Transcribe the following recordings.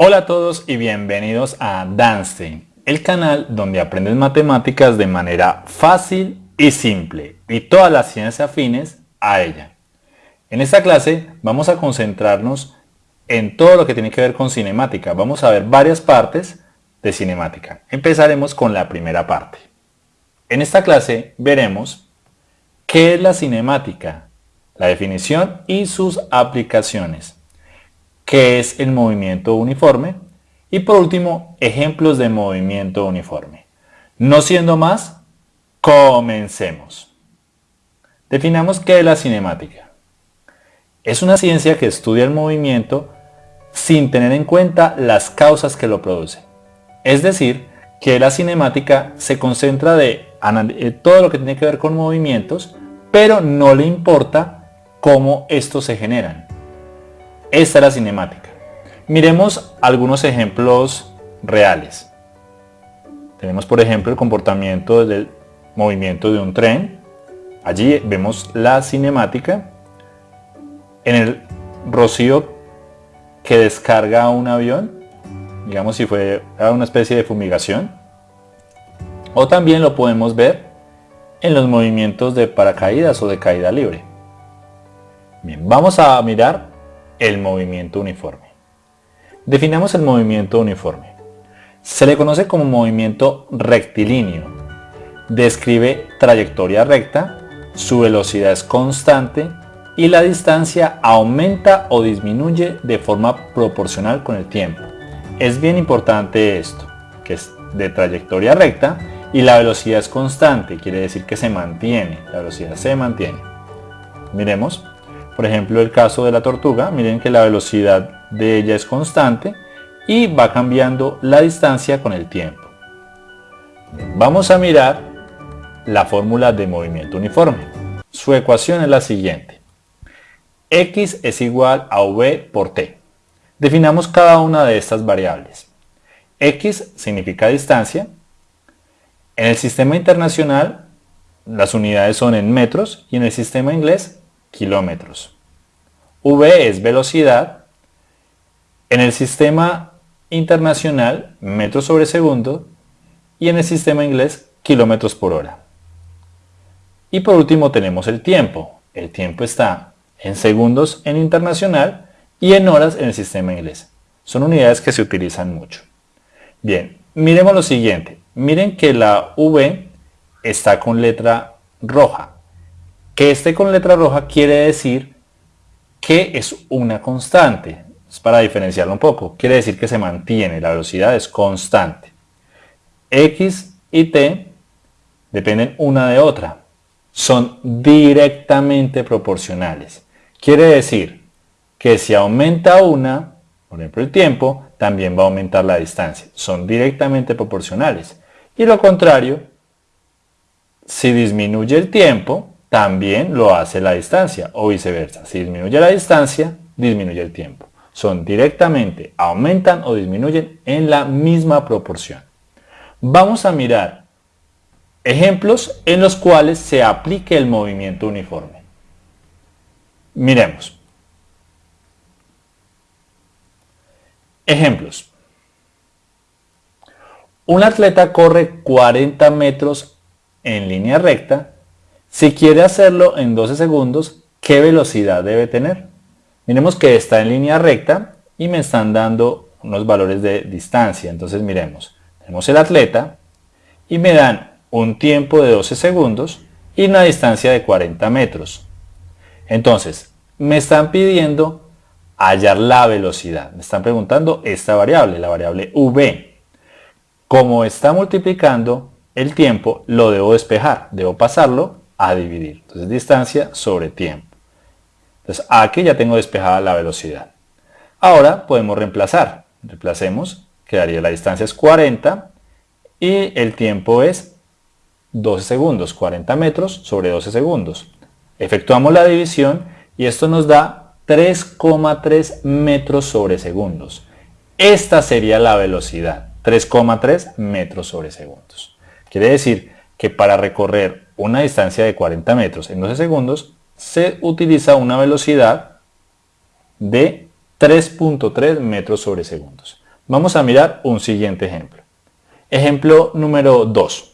Hola a todos y bienvenidos a Danstein, el canal donde aprendes matemáticas de manera fácil y simple y todas las ciencias afines a ella. En esta clase vamos a concentrarnos en todo lo que tiene que ver con cinemática. Vamos a ver varias partes de cinemática. Empezaremos con la primera parte. En esta clase veremos qué es la cinemática, la definición y sus aplicaciones qué es el movimiento uniforme y por último, ejemplos de movimiento uniforme. No siendo más, comencemos. Definamos qué es la cinemática. Es una ciencia que estudia el movimiento sin tener en cuenta las causas que lo producen. Es decir, que la cinemática se concentra de todo lo que tiene que ver con movimientos, pero no le importa cómo estos se generan. Esta es la cinemática. Miremos algunos ejemplos reales. Tenemos por ejemplo el comportamiento del movimiento de un tren. Allí vemos la cinemática. En el rocío que descarga un avión, digamos si fue una especie de fumigación. O también lo podemos ver en los movimientos de paracaídas o de caída libre. Bien, vamos a mirar el movimiento uniforme. Definamos el movimiento uniforme. Se le conoce como movimiento rectilíneo. Describe trayectoria recta, su velocidad es constante y la distancia aumenta o disminuye de forma proporcional con el tiempo. Es bien importante esto, que es de trayectoria recta y la velocidad es constante, quiere decir que se mantiene, la velocidad se mantiene. Miremos. Por ejemplo, el caso de la tortuga, miren que la velocidad de ella es constante y va cambiando la distancia con el tiempo. Vamos a mirar la fórmula de movimiento uniforme. Su ecuación es la siguiente. X es igual a V por T. Definamos cada una de estas variables. X significa distancia. En el sistema internacional las unidades son en metros y en el sistema inglés kilómetros. V es velocidad. En el sistema internacional, metros sobre segundo. Y en el sistema inglés, kilómetros por hora. Y por último tenemos el tiempo. El tiempo está en segundos en internacional y en horas en el sistema inglés. Son unidades que se utilizan mucho. Bien, miremos lo siguiente. Miren que la V está con letra roja. Que esté con letra roja quiere decir que es una constante. Es para diferenciarlo un poco. Quiere decir que se mantiene, la velocidad es constante. X y T dependen una de otra. Son directamente proporcionales. Quiere decir que si aumenta una, por ejemplo el tiempo, también va a aumentar la distancia. Son directamente proporcionales. Y lo contrario, si disminuye el tiempo, también lo hace la distancia o viceversa. Si disminuye la distancia, disminuye el tiempo. Son directamente, aumentan o disminuyen en la misma proporción. Vamos a mirar ejemplos en los cuales se aplique el movimiento uniforme. Miremos. Ejemplos. Un atleta corre 40 metros en línea recta si quiere hacerlo en 12 segundos, ¿qué velocidad debe tener? Miremos que está en línea recta y me están dando unos valores de distancia. Entonces miremos, tenemos el atleta y me dan un tiempo de 12 segundos y una distancia de 40 metros. Entonces, me están pidiendo hallar la velocidad. Me están preguntando esta variable, la variable v. Como está multiplicando el tiempo, lo debo despejar. Debo pasarlo a dividir. Entonces distancia sobre tiempo. Entonces aquí ya tengo despejada la velocidad. Ahora podemos reemplazar. Reemplacemos, quedaría la distancia es 40 y el tiempo es 12 segundos, 40 metros sobre 12 segundos. Efectuamos la división y esto nos da 3,3 metros sobre segundos. Esta sería la velocidad, 3,3 metros sobre segundos. Quiere decir que para recorrer una distancia de 40 metros en 12 segundos, se utiliza una velocidad de 3.3 metros sobre segundos. Vamos a mirar un siguiente ejemplo. Ejemplo número 2.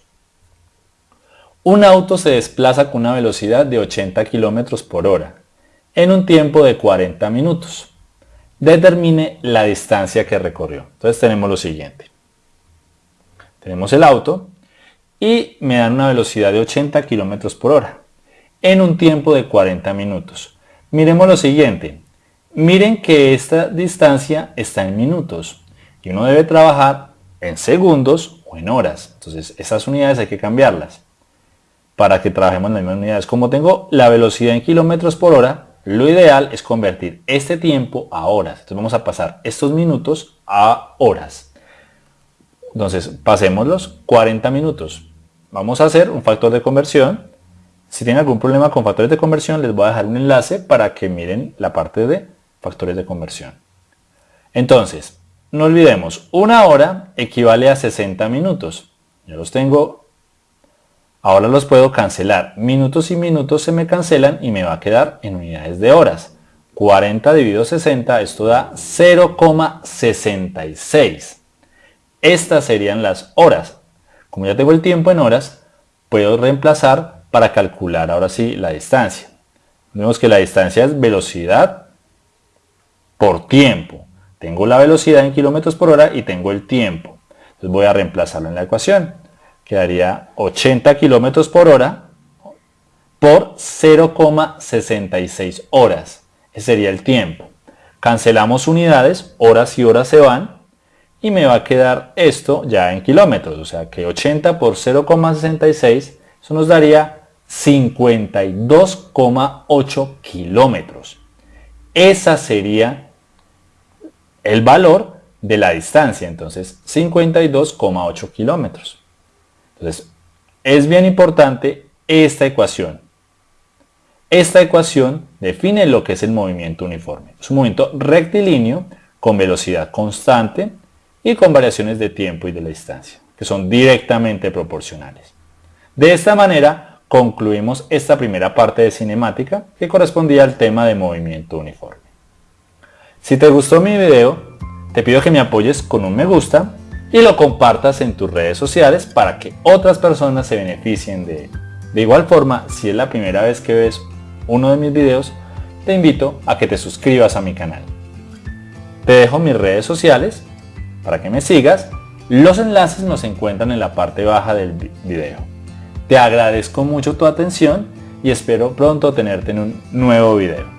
Un auto se desplaza con una velocidad de 80 km por hora en un tiempo de 40 minutos. Determine la distancia que recorrió. Entonces tenemos lo siguiente. Tenemos el auto y me dan una velocidad de 80 km por hora en un tiempo de 40 minutos. Miremos lo siguiente. Miren que esta distancia está en minutos y uno debe trabajar en segundos o en horas. Entonces esas unidades hay que cambiarlas para que trabajemos en las mismas unidades. Como tengo la velocidad en kilómetros por hora, lo ideal es convertir este tiempo a horas. Entonces vamos a pasar estos minutos a horas. Entonces pasémoslos 40 minutos. Vamos a hacer un factor de conversión. Si tienen algún problema con factores de conversión, les voy a dejar un enlace para que miren la parte de factores de conversión. Entonces, no olvidemos, una hora equivale a 60 minutos. Yo los tengo, ahora los puedo cancelar. Minutos y minutos se me cancelan y me va a quedar en unidades de horas. 40 dividido 60, esto da 0,66. Estas serían las horas. Como ya tengo el tiempo en horas, puedo reemplazar para calcular ahora sí la distancia. Vemos que la distancia es velocidad por tiempo. Tengo la velocidad en kilómetros por hora y tengo el tiempo. Entonces voy a reemplazarlo en la ecuación. Quedaría 80 kilómetros por hora por 0,66 horas. Ese sería el tiempo. Cancelamos unidades, horas y horas se van y me va a quedar esto ya en kilómetros. O sea que 80 por 0,66, eso nos daría 52,8 kilómetros. Esa sería el valor de la distancia, entonces 52,8 kilómetros. Entonces, es bien importante esta ecuación. Esta ecuación define lo que es el movimiento uniforme. Es un movimiento rectilíneo con velocidad constante y con variaciones de tiempo y de la distancia, que son directamente proporcionales. De esta manera, concluimos esta primera parte de cinemática que correspondía al tema de movimiento uniforme. Si te gustó mi video, te pido que me apoyes con un me gusta y lo compartas en tus redes sociales para que otras personas se beneficien de él. De igual forma, si es la primera vez que ves uno de mis videos, te invito a que te suscribas a mi canal. Te dejo mis redes sociales para que me sigas. Los enlaces nos encuentran en la parte baja del video. Te agradezco mucho tu atención y espero pronto tenerte en un nuevo video.